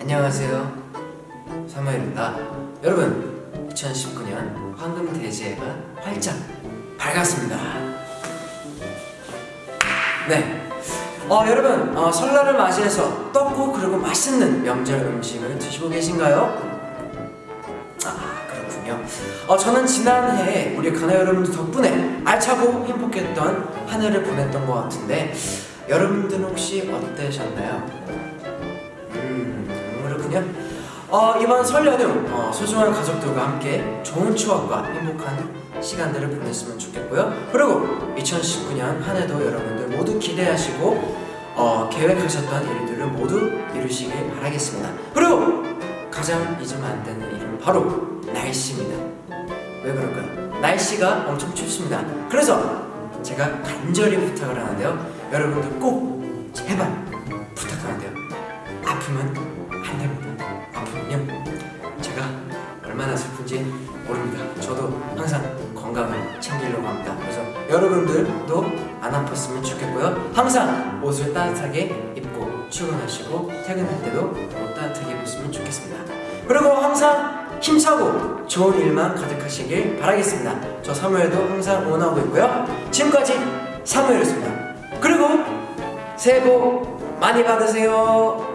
안녕하세요. 사무엘입니다. 여러분 2019년 황금 대제가 활짝 밝았습니다. 네. 어, 여러분 어, 설날을 맞이해서 떡고 그리고 맛있는 명절 음식을 드시고 계신가요? 아 그렇군요. 어, 저는 지난해 우리 가나 여러분들 덕분에 알차고 행복했던 한 해를 보냈던 것 같은데 여러분들은 혹시 어떠셨나요? 음 그렇군요 어, 이번 설 연휴 어, 소중한 가족들과 함께 좋은 추억과 행복한 시간들을 보냈으면 좋겠고요. 그리고 2019년 한 해도 여러분들 모두 기대하시고 어, 계획하셨던 일들을 모두 이루시길 바라겠습니다. 그리고 가장 잊으면 안 되는 일은 바로 날씨입니다. 왜 그럴까요? 날씨가 엄청 춥습니다. 그래서 제가 간절히 부탁을 하는데요. 여러분들 꼭 제발 안 됩니다 아프면요 제가 얼마나 슬픈지 모릅니다. 저도 항상 건강을 챙기려고 합니다. 그래서 여러분들도 안 아팠으면 좋겠고요. 항상 옷을 따뜻하게 입고 출근하시고 퇴근할 때도 옷 따뜻하게 입으시면 좋겠습니다. 그리고 항상 힘차고 좋은 일만 가득하시길 바라겠습니다. 저 사무엘도 항상 응원하고 있고요. 지금까지 사무엘이었습니다. 그리고 새해 복 많이 받으세요